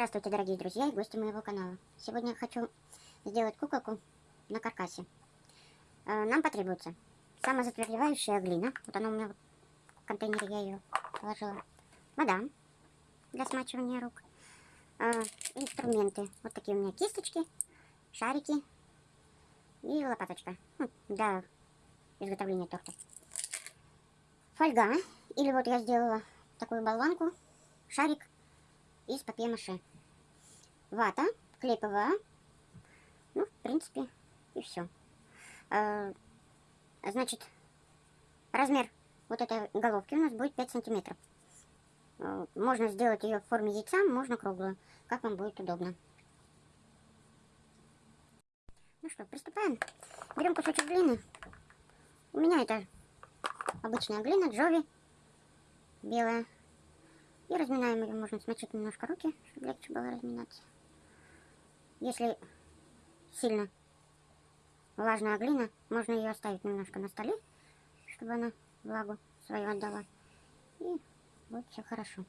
Здравствуйте, дорогие друзья и гости моего канала. Сегодня хочу сделать куколку на каркасе. Э, нам потребуется самозатвердевающая глина. Вот она у меня в контейнере, я ее положила. Вода для смачивания рук. Э, инструменты. Вот такие у меня кисточки, шарики и лопаточка хм, для изготовления торта. Фольга. Или вот я сделала такую болванку, шарик из папье-маше. Вата, клей ПВА. Ну, в принципе, и все. А, значит, размер вот этой головки у нас будет 5 сантиметров. А, можно сделать ее в форме яйца, можно круглую, как вам будет удобно. Ну что, приступаем. Берем кусочек глины. У меня это обычная глина, джови, белая. И разминаем ее, можно смочить немножко руки, чтобы легче было разминаться. Если сильно влажная глина, можно ее оставить немножко на столе, чтобы она влагу свою отдала. И будет все хорошо.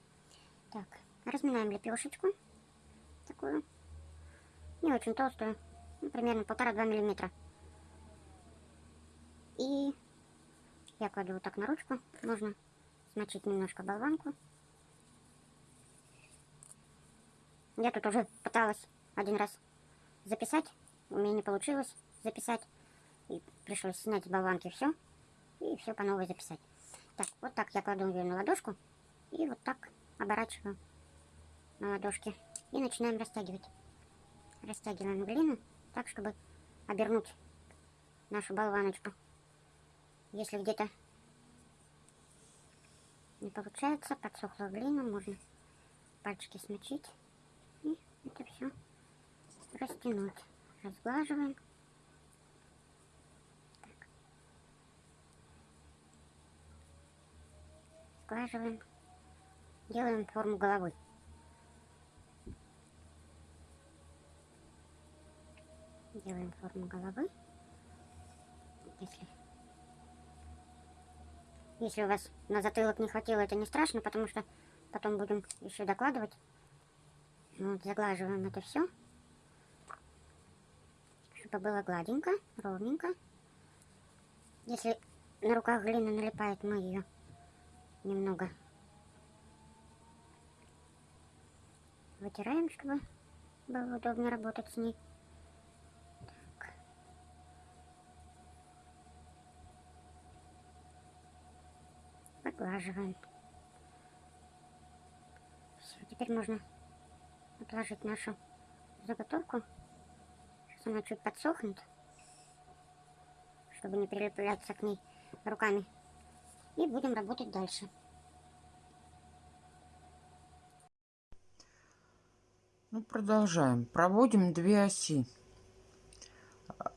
Так, разминаем лепешечку. Такую. Не очень толстую. Ну, примерно полтора-два миллиметра. И я кладу вот так на ручку. Можно смочить немножко болванку. Я тут уже пыталась один раз записать. У меня не получилось записать. И пришлось снять с болванки все. И все по новой записать. Так, вот так я кладу ее на ладошку. И вот так оборачиваю на ладошке. И начинаем растягивать. Растягиваем глину так, чтобы обернуть нашу болваночку. Если где-то не получается, подсохла глина, можно пальчики смочить это все растянуть. Разглаживаем. Так. Сглаживаем. Делаем форму головы. Делаем форму головы. Если, если у вас на затылок не хватило, это не страшно, потому что потом будем еще докладывать вот, заглаживаем это все, чтобы было гладенько, ровненько. Если на руках глина налипает, мы ее немного вытираем, чтобы было удобно работать с ней. Так. Поглаживаем. Все, теперь можно отложить нашу заготовку. Сейчас она чуть подсохнет, чтобы не прилепляться к ней руками. И будем работать дальше. Ну, продолжаем. Проводим две оси.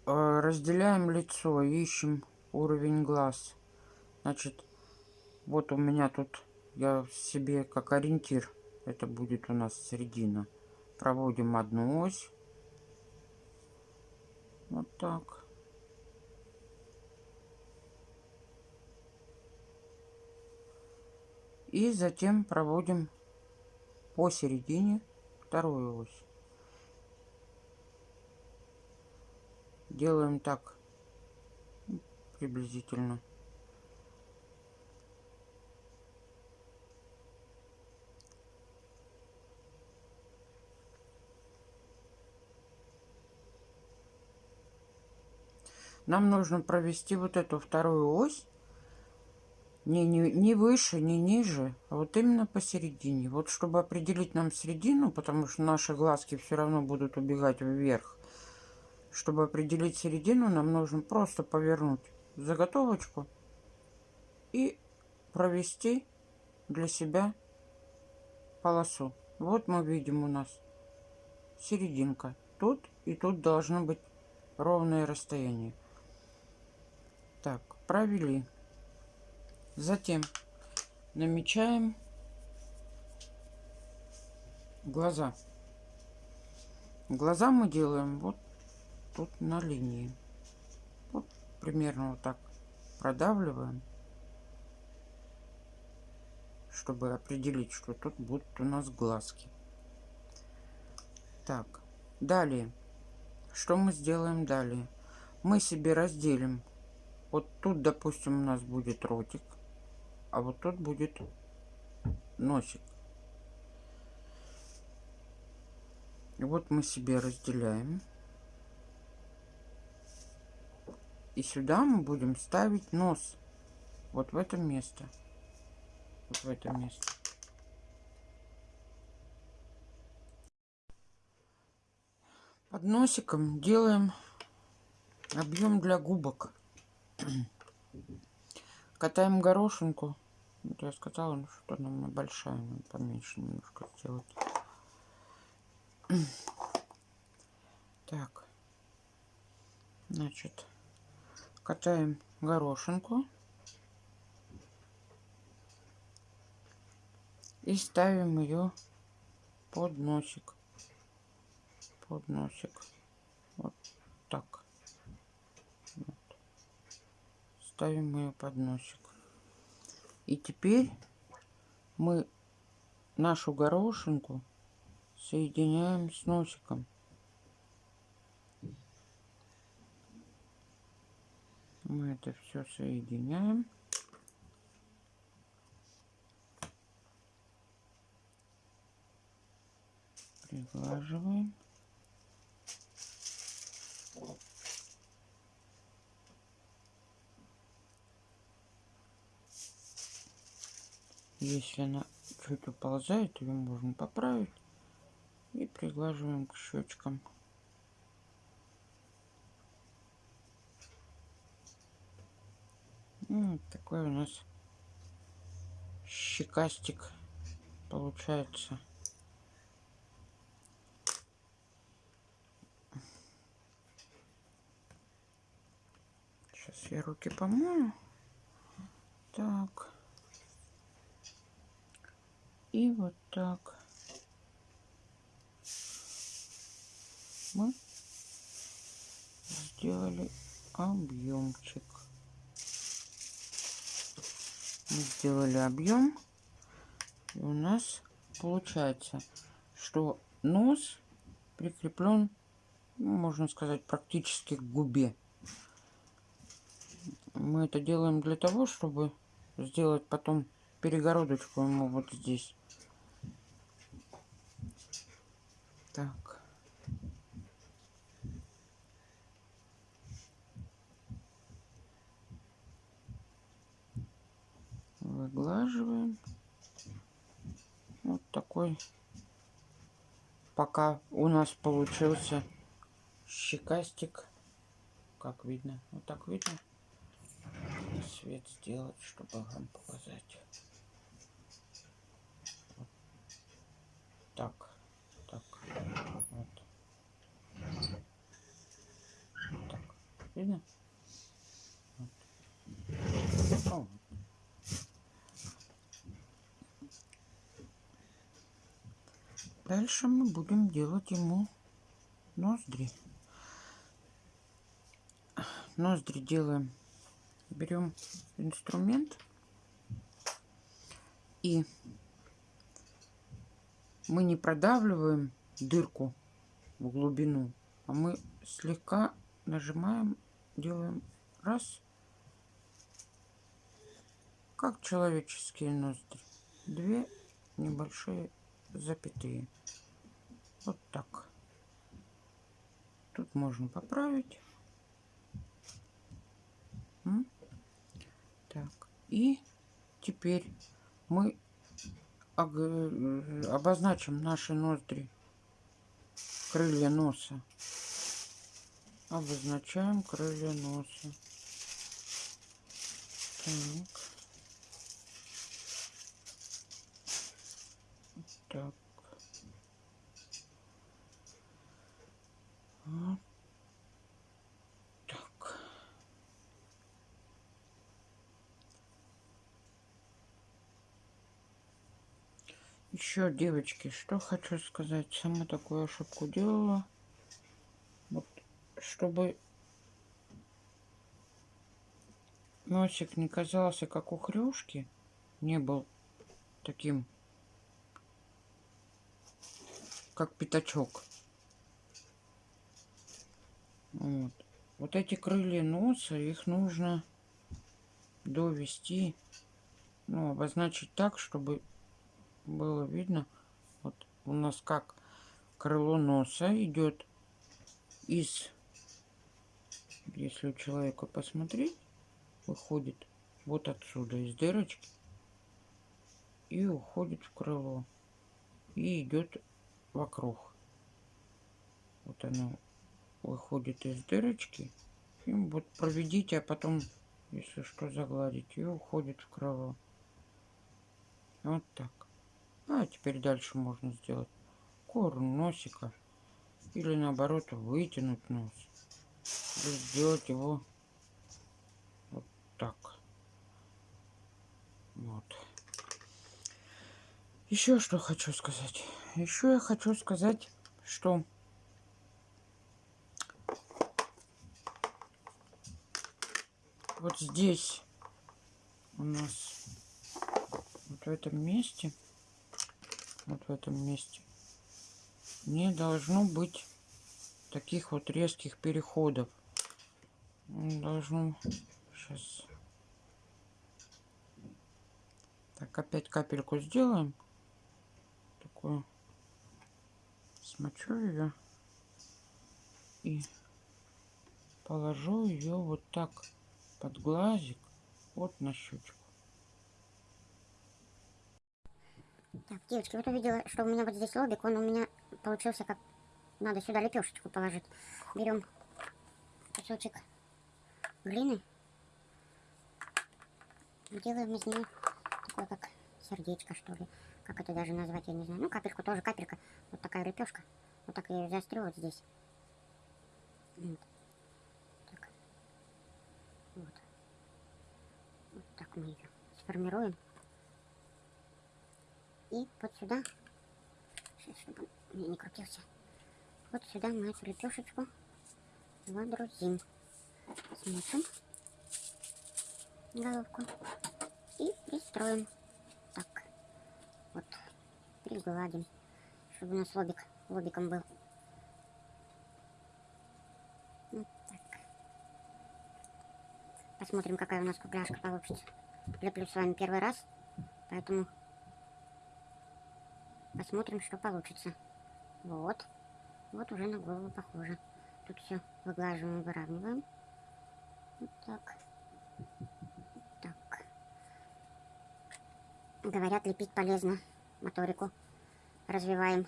Э, разделяем лицо, ищем уровень глаз. Значит, вот у меня тут я себе как ориентир это будет у нас середина. Проводим одну ось. Вот так. И затем проводим посередине вторую ось. Делаем так приблизительно. Нам нужно провести вот эту вторую ось не, не, не выше, не ниже, а вот именно посередине. Вот чтобы определить нам середину, потому что наши глазки все равно будут убегать вверх. Чтобы определить середину, нам нужно просто повернуть заготовочку и провести для себя полосу. Вот мы видим у нас серединка. Тут и тут должно быть ровное расстояние. Так, провели. Затем намечаем глаза. Глаза мы делаем вот тут на линии. Вот примерно вот так продавливаем, чтобы определить, что тут будут у нас глазки. Так, далее. Что мы сделаем далее? Мы себе разделим. Вот тут, допустим, у нас будет ротик, а вот тут будет носик. И вот мы себе разделяем. И сюда мы будем ставить нос. Вот в это место. Вот в это место. Под носиком делаем объем для губок. Катаем горошинку. Вот я сказала, ну что она у меня большая, надо поменьше немножко сделать. Так. Значит, катаем горошинку. И ставим ее под носик. Под носик. Вот так. Вот. Ставим ее под носик. И теперь мы нашу горошинку соединяем с носиком. Мы это все соединяем. Приглаживаем. Если она чуть уползает, ее можно поправить. И приглаживаем к щечкам. Ну, вот такой у нас щекастик получается. Сейчас я руки помою. Так. И вот так. Мы сделали объемчик. Мы сделали объем. И у нас получается, что нос прикреплен, ну, можно сказать, практически к губе. Мы это делаем для того, чтобы сделать потом перегородочку ему вот здесь. Так. Выглаживаем. Вот такой пока у нас получился щекастик. Как видно? Вот так видно? Свет сделать, чтобы вам показать. Так, так, вот. Так, видно? Вот. вот. Дальше мы будем делать ему ноздри. Ноздри делаем. Берем инструмент и мы не продавливаем дырку в глубину, а мы слегка нажимаем, делаем раз, как человеческие ноздри, две небольшие запятые. Вот так. Тут можно поправить. Так. И теперь мы обозначим наши ноздри, крылья носа. Обозначаем крылья носа. Так. Так. Вот Еще, девочки, что хочу сказать. Сама такую ошибку делала. Вот, чтобы носик не казался как у хрюшки, не был таким как пятачок. Вот. Вот эти крылья носа, их нужно довести, ну, обозначить так, чтобы было видно. Вот у нас как крыло носа идет из, если у человека посмотреть, выходит вот отсюда, из дырочки, и уходит в крыло, и идет вокруг. Вот оно выходит из дырочки. И вот проведите, а потом, если что, загладить. И уходит в крыло. Вот так. А теперь дальше можно сделать корм носика. Или наоборот вытянуть нос. И сделать его вот так. Вот. Еще что хочу сказать. Еще я хочу сказать, что вот здесь у нас вот в этом месте вот в этом месте. Не должно быть таких вот резких переходов. Должно. Сейчас так опять капельку сделаем. Такую. Смочу ее и положу ее вот так под глазик, вот на щечку. Так, девочки, вот увидела, что у меня вот здесь лобик, он у меня получился как... Надо сюда лепешечку положить. Берем кусочек глины. Делаем из нее такое как сердечко, что ли. Как это даже назвать, я не знаю. Ну, капельку тоже, капелька. Вот такая лепешка. Вот так я ее заострю вот здесь. Вот. Вот. Вот так мы ее сформируем. И вот сюда, сейчас, чтобы он мне не крутился, вот сюда мы эту лепешечку водрузим. Смочим головку и пристроим. Так, вот, пригладим, чтобы у нас лобик лобиком был. Посмотрим, какая у нас кругляшка получится. Леплю с вами первый раз, поэтому посмотрим, что получится. Вот. Вот уже на голову похоже. Тут все выглаживаем, выравниваем. Вот так. Так. Говорят, лепить полезно. Моторику развиваем.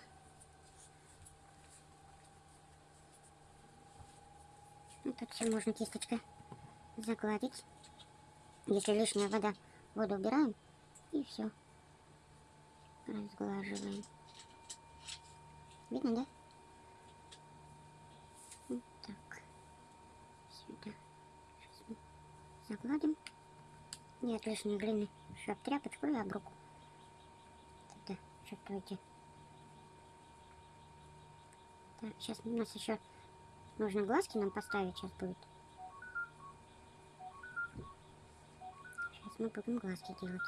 Ну, тут все можно кисточкой загладить. Если лишняя вода, воду убираем и все. Разглаживаем. Видно, да? Вот так. Сюда. Сейчас мы загладим. Нет лишней глины. Об тряпочку и об руку. Тогда чувствуете. Так, сейчас у нас еще нужно глазки нам поставить сейчас будет. мы будем глазки делать.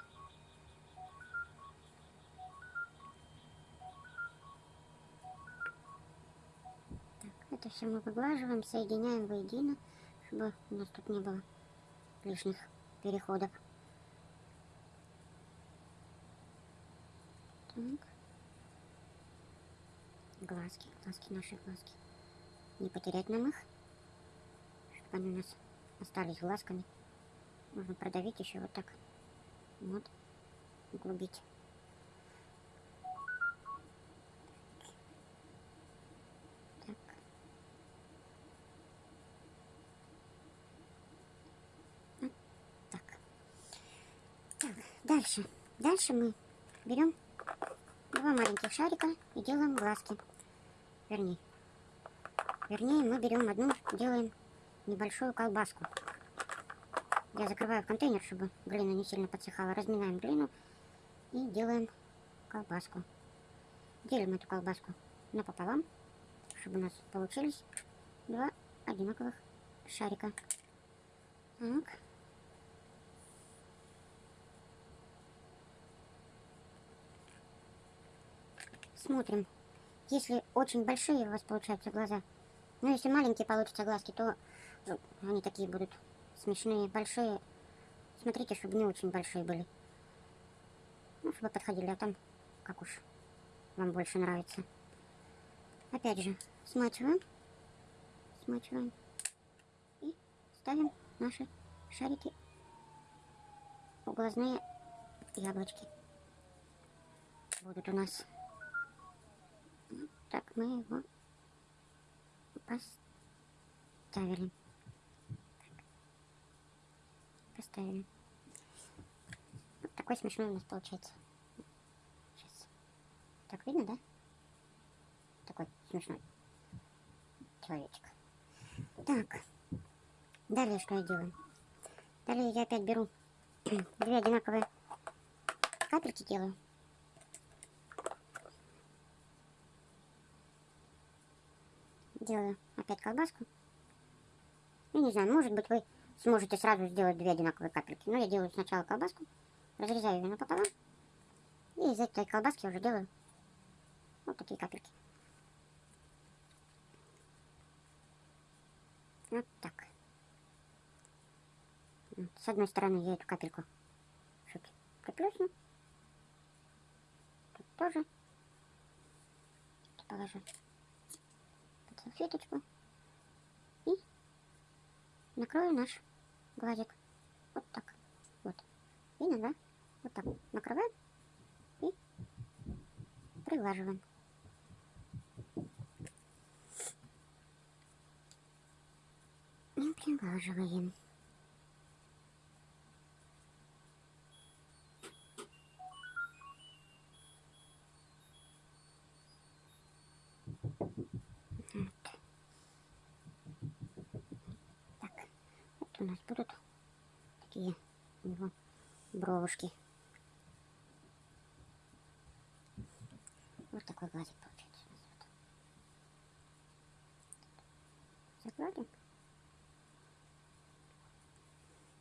Так, это все мы выглаживаем, соединяем воедино, чтобы у нас тут не было лишних переходов. Так. Глазки, глазки, наши глазки. Не потерять нам их, чтобы они у нас остались глазками. Можно продавить еще вот так. Вот. Углубить. Так. Вот так. Так, дальше. Дальше мы берем два маленьких шарика и делаем глазки. Вернее. Вернее, мы берем одну, делаем небольшую колбаску. Я закрываю контейнер, чтобы глина не сильно подсыхала. Разминаем глину и делаем колбаску. Делим эту колбаску напополам, чтобы у нас получились два одинаковых шарика. Так. Смотрим. Если очень большие у вас получаются глаза, Ну, если маленькие получатся глазки, то ну, они такие будут смешные, большие. Смотрите, чтобы не очень большие были. Ну, чтобы подходили, а там как уж вам больше нравится. Опять же, смачиваем. Смачиваем. И ставим наши шарики в глазные яблочки. Будут у нас. Так мы его поставили. Поставили. Вот такой смешной у нас получается. Сейчас. Так видно, да? Такой смешной человечек. Так. Далее что я делаю? Далее я опять беру две одинаковые капельки делаю. Делаю опять колбаску. Ну, не знаю, может быть, вы сможете сразу сделать две одинаковые капельки. Но я делаю сначала колбаску, разрезаю ее напополам. И из этой колбаски уже делаю вот такие капельки. Вот так. С одной стороны я эту капельку чуть приплюсну. Тут тоже положу салфеточку. И накрою наш глазик. Вот так. Вот. Видно, да? Вот так. Накрываем и приглаживаем. И приглаживаем. Вот. Так, вот у нас будут такие у него бровушки. Вот такой глазик получается.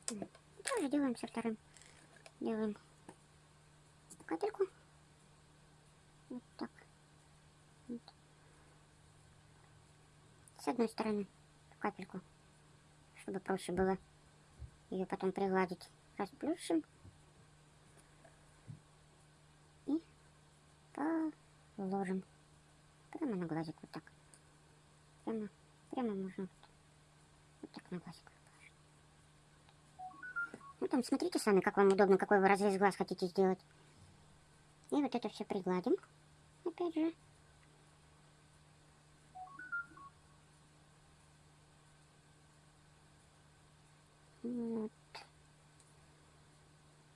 И Тоже делаем со вторым. Делаем капельку. Вот так. Вот. С одной стороны капельку, чтобы проще было ее потом пригладить. Расплющим. И положим. Прямо на глазик вот так. Прямо, прямо можно вот, вот так на глазик. Ну там смотрите сами, как вам удобно, какой вы разрез глаз хотите сделать. И вот это все пригладим. Опять же. Вот.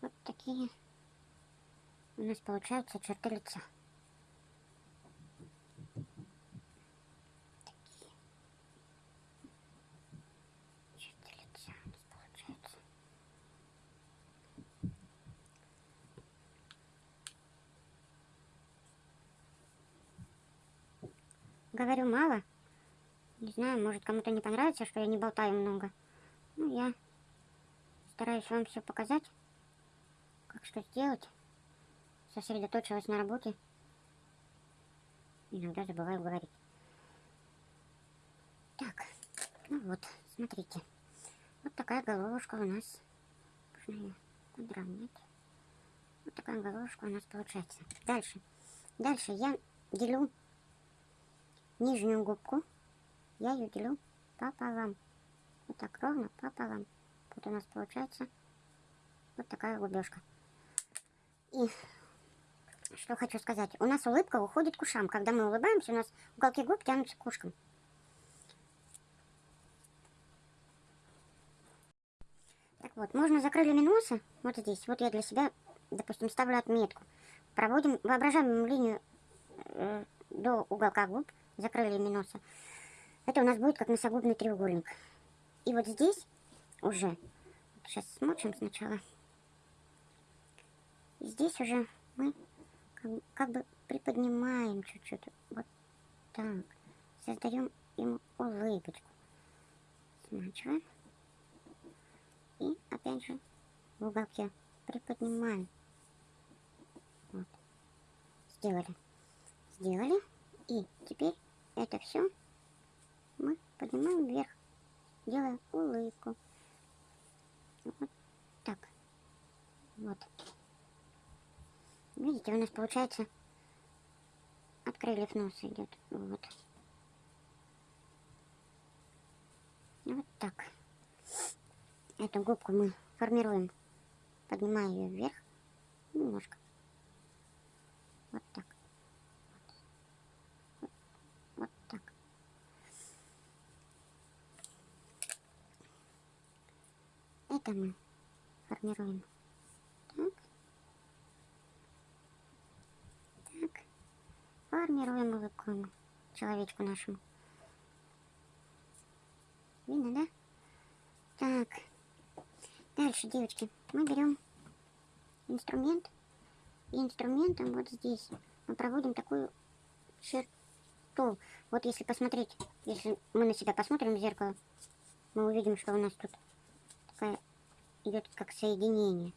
Вот такие у нас получаются черты лица. Говорю мало. Не знаю, может кому-то не понравится, что я не болтаю много. Ну, я стараюсь вам все показать, как что сделать. Сосредоточилась на работе. Иногда забываю говорить. Так, ну вот, смотрите. Вот такая головушка у нас. Можно ее подровнять. Вот такая головушка у нас получается. Дальше. Дальше я делю нижнюю губку. Я ее делю пополам. Вот так ровно пополам. Вот у нас получается вот такая губежка. И что хочу сказать. У нас улыбка уходит к ушам. Когда мы улыбаемся, у нас уголки губ тянутся к ушкам. Так вот, можно за крыльями носа, вот здесь, вот я для себя, допустим, ставлю отметку. Проводим воображаемую линию э, до уголка губ, за крыльями носа. Это у нас будет как носогубный треугольник. И вот здесь уже, сейчас смочим сначала. Здесь уже мы как, как бы приподнимаем чуть-чуть. Вот так. Создаем ему улыбочку. Смачиваем. И опять же в уголке приподнимаем. Вот. Сделали. Сделали. И теперь это все мы поднимаем вверх, делая улыбку. Так. Вот. Видите, у нас получается от крыльев носа идет. Вот. Вот так. Эту губку мы формируем, поднимая ее вверх немножко. Вот так. Вот, вот так. Это мы формируем. Так. Так. Формируем улыбку человечку нашему. Видно, да? Так. Дальше, девочки, мы берем инструмент. И инструментом вот здесь мы проводим такую черту. Вот если посмотреть, если мы на себя посмотрим в зеркало, мы увидим, что у нас тут такая идет как соединение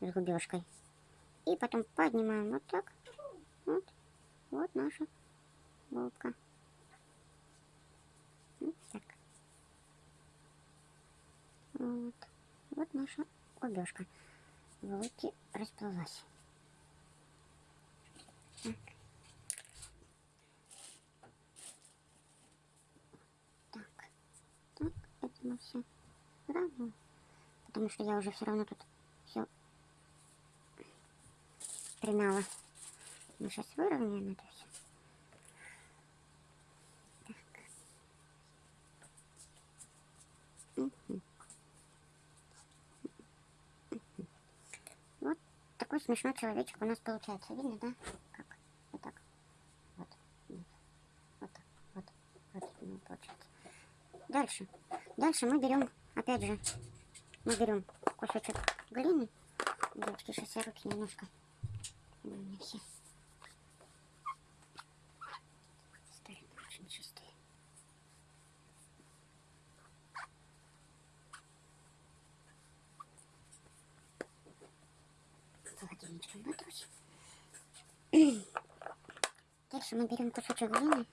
с губежкой. И потом поднимаем вот так. Вот. Вот наша губка. Вот так. Вот. Вот наша губежка. В улыбке расплылась. Так. Так. Так, это мы все равно. Потому что я уже все равно тут все примяла. Мы сейчас выровняем это все. Вот такой смешной человечек у нас получается. Видно, да? Как? Вот так. Вот. Вот так. Вот. Вот. Ну, получается. Дальше. Дальше мы берем, опять же, мы берем кусочек глины. Девочки, сейчас я руки немножко. У все. Стали очень чистые. Холодильничком натрусь. Дальше мы берем кусочек глины,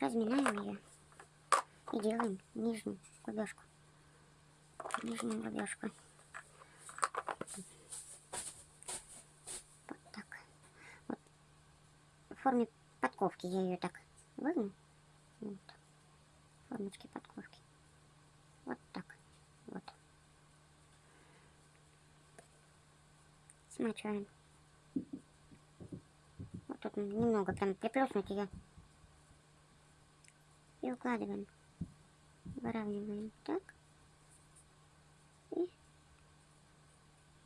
разминаем ее и делаем нижнюю губежку. Нижнюю губежку. Вот так. Вот. В форме подковки я ее так выгну. Вот. Формочки подковки. Вот так. Вот. Смачиваем. Вот тут немного прям приплюснуть ее. И укладываем. Выравниваем так. И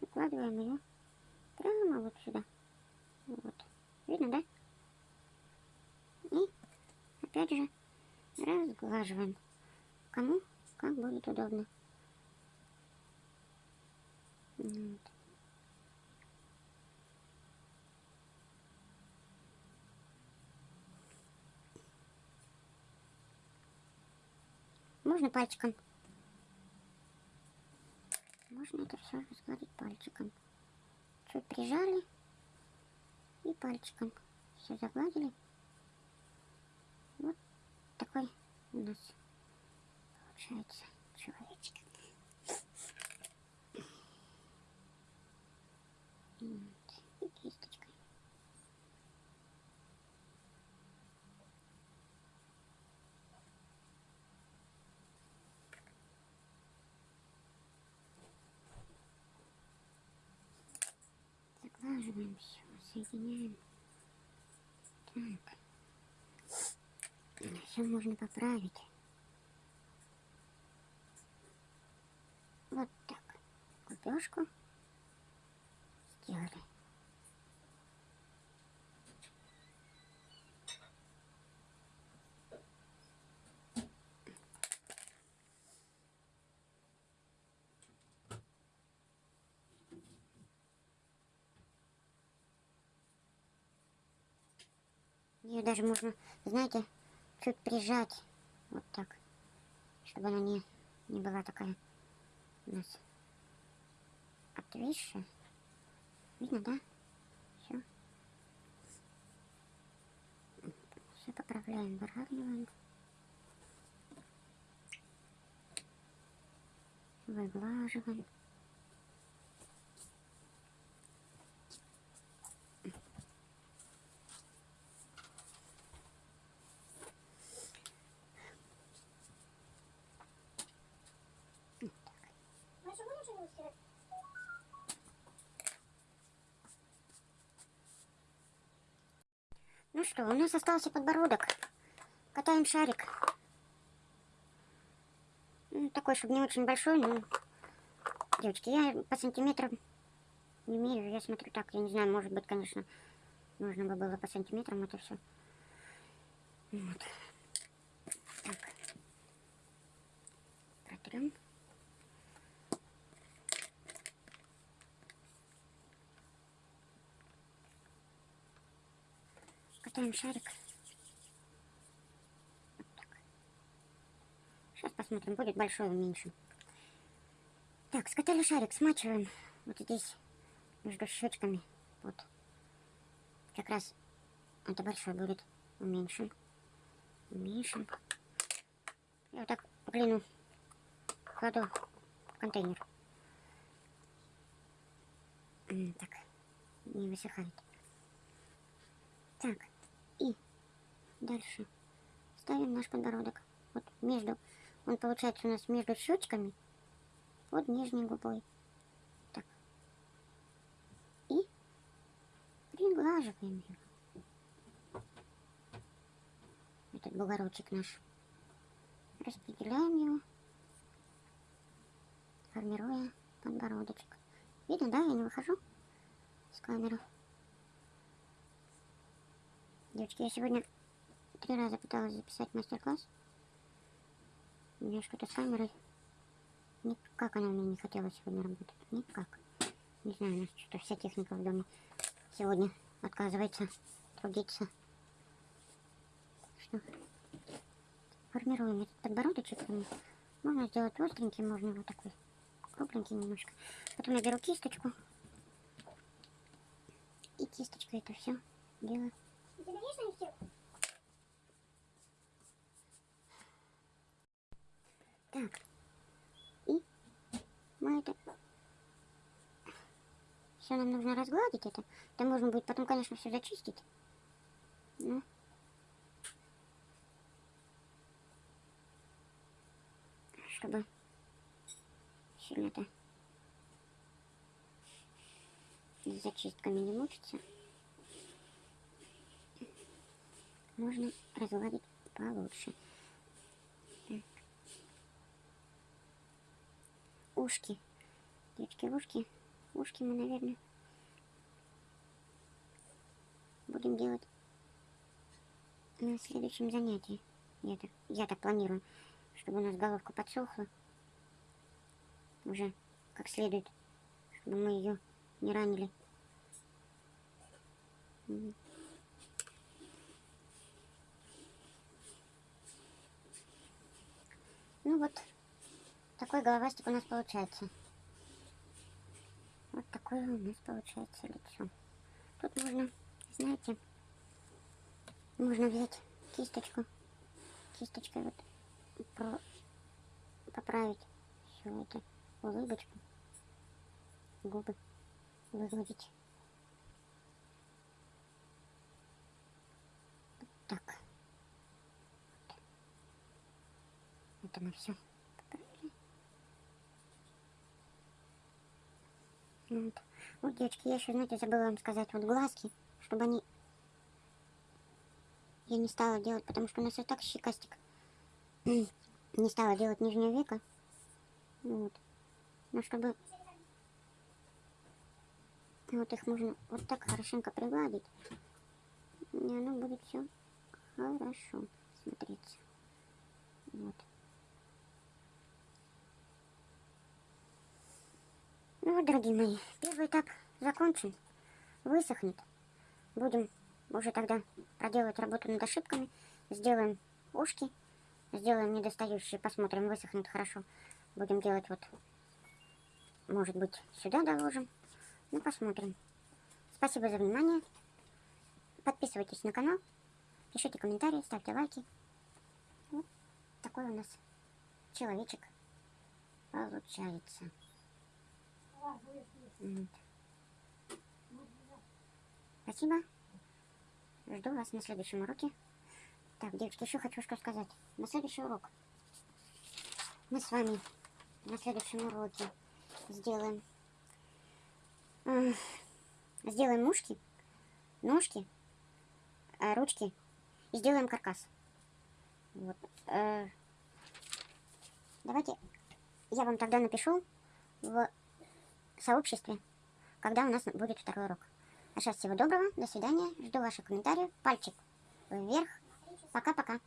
укладываем ее прямо вот сюда. Вот. Видно, да? И опять же разглаживаем. Кому как будет удобно. Вот. Можно пальчиком. Можно это все разгладить пальчиком. Чуть прижали и пальчиком все загладили. Вот такой нас получается человечек. И кисточкой. Заглаживаем все, соединяем. Так. Все можно поправить. Вот так. Губежку сделали. Ее даже можно, знаете, чуть прижать. Вот так. Чтобы она не, не была такая у нас отвисшая. Видно, да? Все. Все поправляем, выравниваем. Выглаживаем. Что, у нас остался подбородок. Катаем шарик. Ну, такой, чтобы не очень большой, но... Девочки, я по сантиметрам не меряю. Я смотрю так, я не знаю, может быть, конечно, нужно бы было по сантиметрам это все. Вот. Так. Протрем. Катаем шарик. Сейчас посмотрим, будет большой меньше. Так, скатали шарик, смачиваем вот здесь, между щечками. Вот. Как раз это большой будет. Уменьшим. Уменьшим. И вот так глину кладу в контейнер. Так, не высыхает. Так, и дальше ставим наш подбородок. Вот между, он получается у нас между щечками, под нижней губой. Так. И приглаживаем его. Этот бугорочек наш. Распределяем его, формируя подбородочек. Видно, да, я не выхожу с камеры. Девочки, я сегодня три раза пыталась записать мастер-класс. У меня что-то с камерой. Никак она меня не хотела сегодня работать. Никак. Не знаю, у нас что-то вся техника в доме сегодня отказывается трудиться. Что формируем этот подбородочек. Можно сделать остренький, можно вот такой кругленький немножко. Потом я беру кисточку. И кисточкой это все делаю. Так. И мы это... Все нам нужно разгладить это. Это можно будет потом, конечно, все зачистить. Ну. Чтобы сильно-то зачистками не мучиться. Можно разгладить получше. Так. Ушки. Девочки, ушки. Ушки мы, наверное, будем делать на следующем занятии. Я так, я так планирую, чтобы у нас головка подсохла уже как следует, чтобы мы ее не ранили. Ну вот, такой головастик у нас получается. Вот такое у нас получается лицо. Тут можно, знаете, можно взять кисточку, кисточкой вот про, поправить все это, улыбочку, губы выгладить. Так. Мы все поправили. Вот. вот, девочки, я еще, знаете, забыла вам сказать, вот глазки, чтобы они... Я не стала делать, потому что у нас и так щекастик. не стала делать нижнее веко. Вот. Но чтобы... Вот их можно вот так хорошенько пригладить. И оно будет все хорошо смотреться. Вот. Ну вот, дорогие мои, первый этап закончен, высохнет. Будем уже тогда проделывать работу над ошибками. Сделаем ушки, сделаем недостающие, посмотрим, высохнет хорошо. Будем делать вот, может быть, сюда доложим. Ну, посмотрим. Спасибо за внимание. Подписывайтесь на канал, пишите комментарии, ставьте лайки. Вот такой у нас человечек получается. Спасибо. Жду вас на следующем уроке. Так, девочки, еще хочу что сказать. На следующий урок мы с вами на следующем уроке сделаем м, сделаем мушки, ножки, э, ручки и сделаем каркас. Вот. э, Давайте я вам тогда напишу в сообществе, когда у нас будет второй урок. А сейчас всего доброго, до свидания, жду ваших комментариев, пальчик вверх, пока-пока.